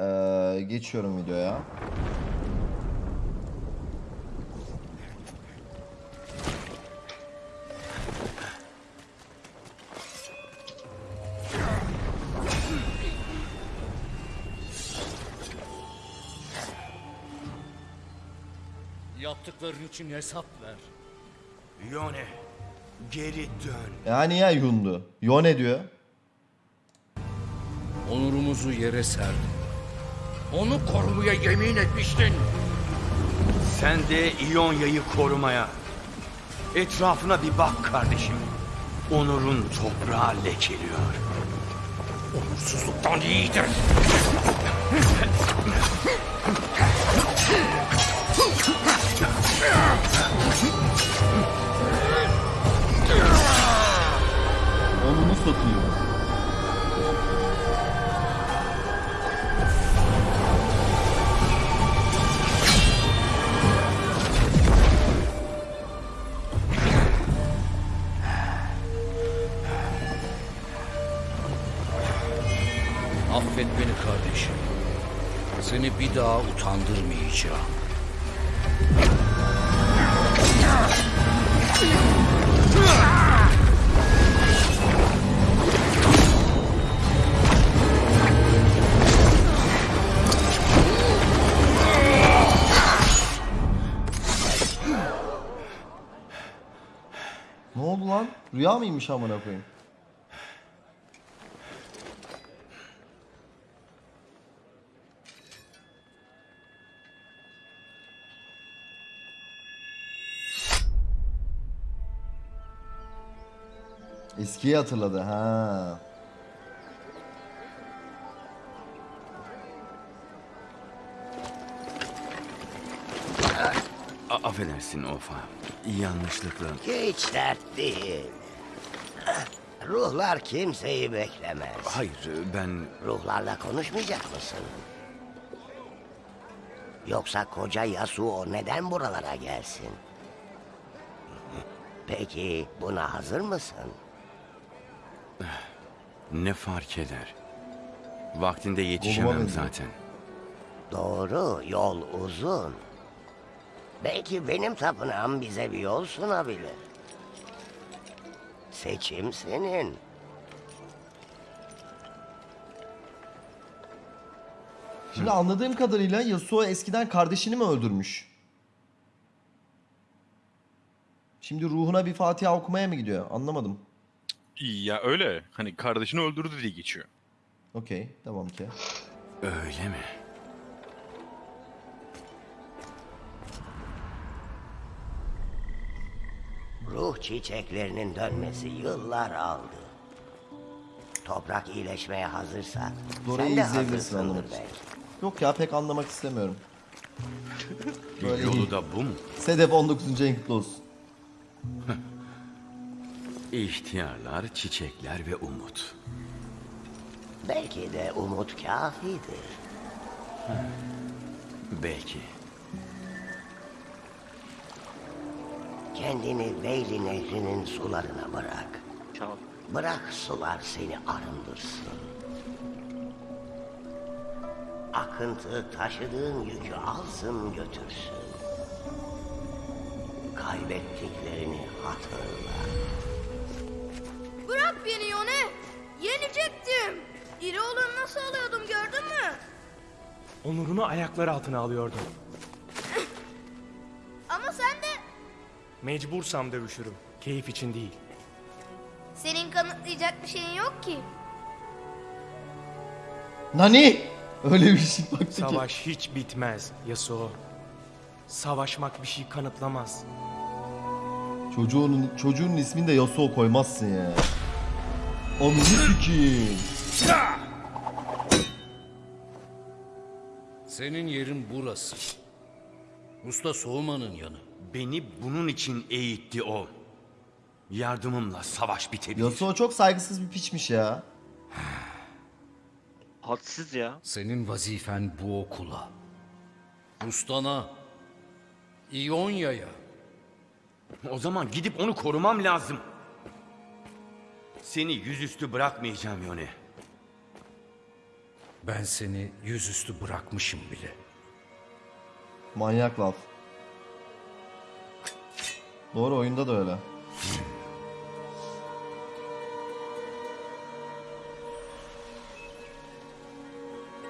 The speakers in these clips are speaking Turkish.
Ee, geçiyorum videoya. Yaptıkların için hesap ver. Yone, geri dön. Yani ya yundu. Yone diyor. Onurumuzu yere serdin. Onu korumaya yemin etmiştin. Sen de İonya'yı korumaya. Etrafına bir bak kardeşim. Onur'un toprağı lekeliyor. Onursuzluktan iyidir. Onunu satayım. Beni kardeşim. Seni bir daha utandırmayacağım. Ne oldu lan? Rüya mıymış amına koyayım? Eskiyi hatırladı ha. A- affedersin Ofa. Yanlışlıkla. Hiç dert değil. Ruhlar kimseyi beklemez. Hayır ben... Ruhlarla konuşmayacak mısın? Yoksa koca Yasuo neden buralara gelsin? Peki buna hazır mısın? Ne fark eder? Vaktinde yetişemem zaten. Doğru, yol uzun. Belki benim tapınağım bize bir yol sunabilir. Seçim senin. Şimdi anladığım kadarıyla Yasuo eskiden kardeşini mi öldürmüş? Şimdi ruhuna bir Fatiha okumaya mı gidiyor? Anlamadım. Ya öyle. Hani kardeşini öldürdü diye geçiyor. Okey, tamam ki. Öyle mi? Ruh çiçeklerinin dönmesi yıllar aldı. Toprak iyileşmeye hazırsa Dora'yı sen de izleyebilirsin hazırsındır anlamak için. belki. Yok ya pek anlamak istemiyorum. Böyle iyi. Yolu da bu mu? Sedef 19. en kutlu olsun. İhtiyarlar, çiçekler ve umut. Belki de umut kafidir. Belki. Kendini Veyli Nehri'nin sularına bırak. Bırak sular seni arındırsın. Akıntı taşıdığın yükü alsın götürsün. Kaybettiklerini hatırla. İri olanı nasıl alıyordum gördün mü? Onurunu ayakları altına alıyordum. Ama sen de Mecbursam dövüşürüm. Keyif için değil. senin kanıtlayacak bir şeyin yok ki. Nani? Öyle bir şey baktı ki. Savaş hiç bitmez Yasuo. Savaşmak bir şey kanıtlamaz. Çocuğunun, çocuğun ismini de Yasuo koymazsın ya. Onu sikeyim. Senin yerin burası. Usta Soğuman'ın yanı. Beni bunun için eğitti o. Yardımımla savaş bitebilir. Yasuo çok saygısız bir piçmiş ya. Hadsiz ya. Senin vazifen bu okula. Ustana. İonya'ya. O zaman gidip onu korumam lazım. Seni yüzüstü bırakmayacağım Yone. Ben seni yüzüstü bırakmışım bile. Manyak laf. Doğru oyunda da öyle.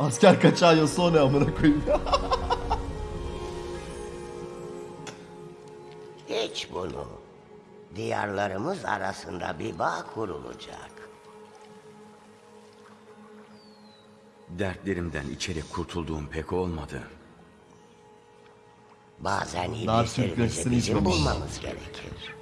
Asker kaçağı Yasuo ne amına koyayım ya. Hiç bunu. Diyarlarımız arasında bir bağ kurulacak. Dertlerimden içeri kurtulduğum pek olmadı. Bazen iblislerimizi bizim bulmamız gerekir.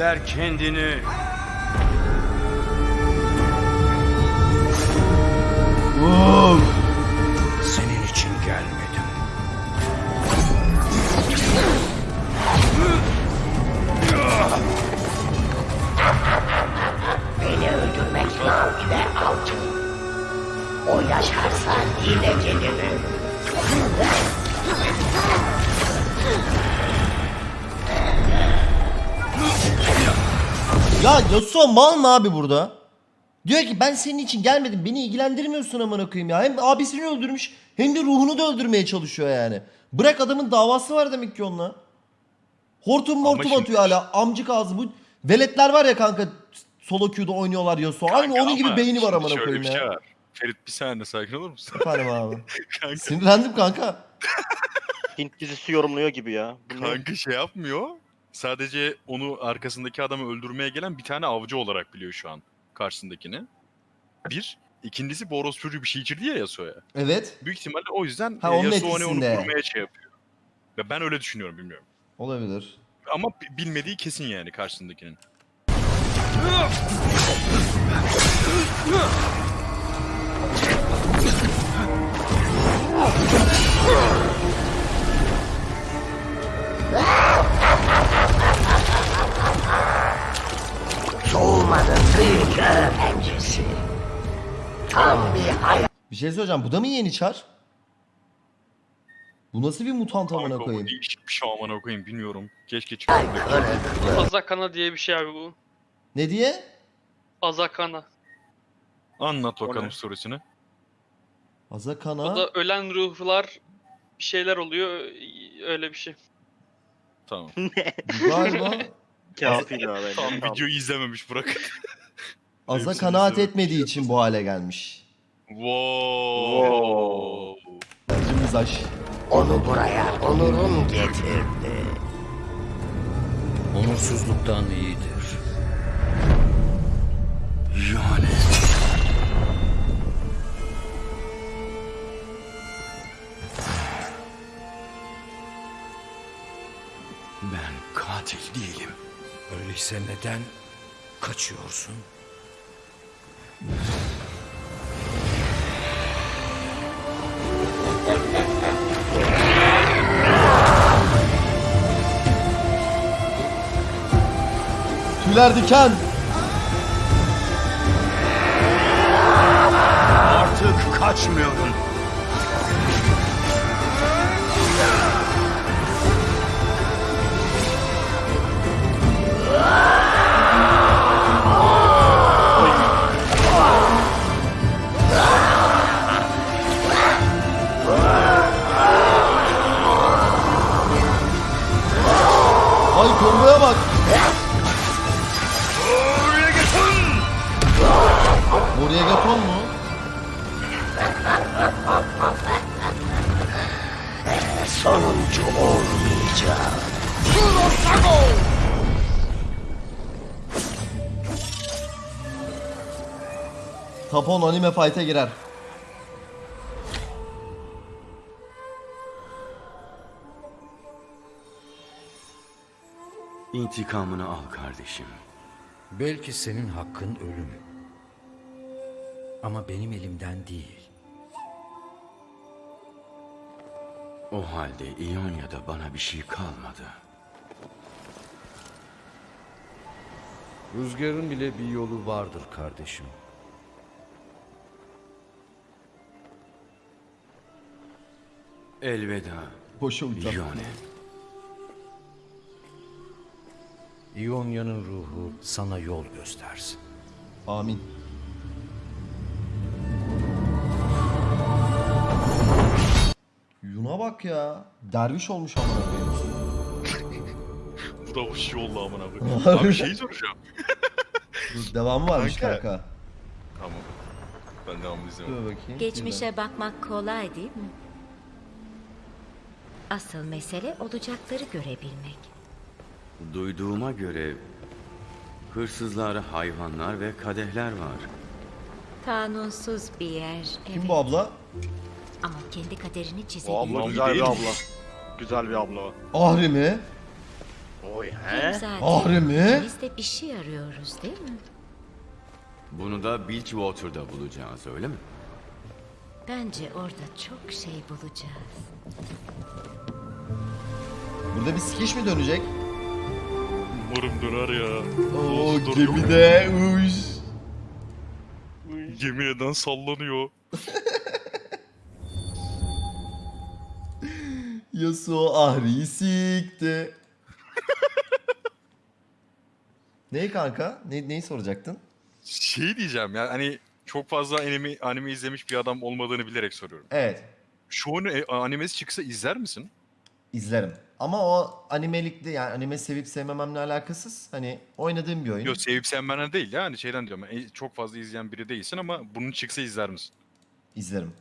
Göster kendini. Uf! Yasuo mal mı abi burada? Diyor ki ben senin için gelmedim. Beni ilgilendirmiyorsun amına koyayım ya. Hem abisini öldürmüş hem de ruhunu da öldürmeye çalışıyor yani. Bırak adamın davası var demek ki onunla. Hortum mortum şimdi- atıyor hala. Amcık ağzı bu. Veletler var ya kanka solo queue'da oynuyorlar Yasuo. Aynı Kanka onun gibi beyni var amına koyayım bir şey ya. var. Ferit bir saniye sakin olur musun? Efendim abi. kanka, Sinirlendim kanka. Hint dizisi yorumluyor gibi ya. Bu ne? kanka şey yapmıyor. Sadece onu arkasındaki adamı öldürmeye gelen bir tane avcı olarak biliyor şu an karşısındakini. Bir. İkincisi Boros çocuğu bir şey içirdi ya Yasuo'ya. Evet. Büyük ihtimalle o yüzden Ha, onun Yasuo hani onu etkisinde. korumaya şey yapıyor. Ve ben öyle düşünüyorum bilmiyorum. Olabilir. Ama bi- bilmediği kesin yani karşısındakinin. Bir şey söyleyeceğim. Bu da mı yeni çar? Bu nasıl bir mutant amına Kanka bu koyayım? değişik bir şey amına koyayım bilmiyorum. Keşke çıkardı. kırıklığı. Azakana diye bir şey abi bu. Ne diye? Azakana. Anlat O bakalım ne? storiesini. Azakana. O da ölen ruhlar bir şeyler oluyor öyle bir şey. Tamam. Galiba Kafi daha bence. Tam Tamam. videoyu izlememiş bırak. Aza Hepsini kanaat etmediği için bu hale gelmiş. Wow. Acımız aş. Onu buraya onurum getirdi. Onursuzluktan iyidir. Yani. Ben katil değilim. Öyleyse neden kaçıyorsun? Tüyler diken. Artık kaçmıyorum. Tapon anime fight'e girer. İntikamını al kardeşim. Belki senin hakkın ölüm. Ama benim elimden değil. O halde İonya'da bana bir şey kalmadı. Rüzgarın bile bir yolu vardır kardeşim. Elveda Boşa uçak. Ione. İonya'nın ruhu sana yol göstersin. Amin. Yuna bak ya. Derviş olmuş amına koyayım. Bu da hoş oldu amına koyayım. Abi şey soracağım. Dur, Devamı varmış Kanka. kanka. Tamam. Ben devamını Dur bakayım. Geçmişe bakmak kolay değil mi? Asıl mesele olacakları görebilmek. Duyduğuma göre hırsızlar, hayvanlar ve kadehler var. Kanunsuz bir yer. Kim evet. bu abla? Ama kendi kaderini O çizebilir. abla güzel bir abla. Güzel bir abla o. Ahri mi? Oy Hem he? zaten Ahri mi? ikimiz de bir şey arıyoruz değil mi? Bunu da Bilgewater'da bulacağız öyle mi? Bence orada çok şey bulacağız. Burada bir sikiş mi dönecek? Umarım döner ya. Oo Dur, gemide uş. Yemin eden sallanıyor. Yasuo Ahri'yi sikti. Neyi kanka? Ne, neyi soracaktın? Şey diyeceğim ya hani çok fazla anime, anime izlemiş bir adam olmadığını bilerek soruyorum. Evet. Şu an e, animesi çıksa izler misin? izlerim. Ama o animelikte yani anime sevip sevmememle alakasız. Hani oynadığım bir oyun. Yok sevip sevmenen değil ya hani şeyden diyorum. e, çok fazla izleyen biri değilsin ama bunun çıksa izler misin? İzlerim.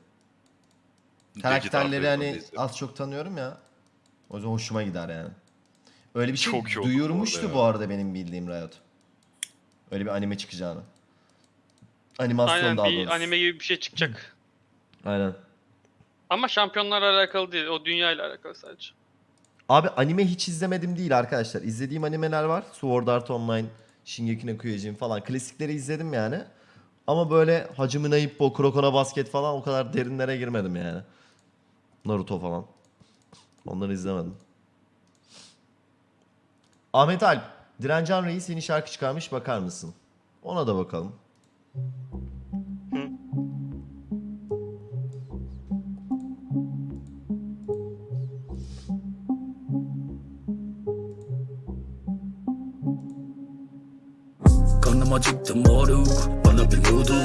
Karakterleri hani izlerim. az çok tanıyorum ya. O yüzden hoşuma gider yani. Öyle bir şey Çok iyi bu duyurmuştu arada bu arada, benim bildiğim Riot. Öyle bir anime çıkacağını. Animasyon Aynen daha bir doğrusu. anime gibi bir şey çıkacak. Aynen. Ama şampiyonlarla alakalı değil. O dünya ile alakalı sadece. Abi anime hiç izlemedim değil arkadaşlar. İzlediğim animeler var. Sword Art Online, Shingeki no Kyojin falan. Klasikleri izledim yani. Ama böyle no Ippo, Kuroko Basket falan o kadar derinlere girmedim yani. Naruto falan. Onları izlemedim. Ahmet Alp, Direncan Reis yeni şarkı çıkarmış bakar mısın? Ona da bakalım. Kanım acıktı moruk Bana bir noodle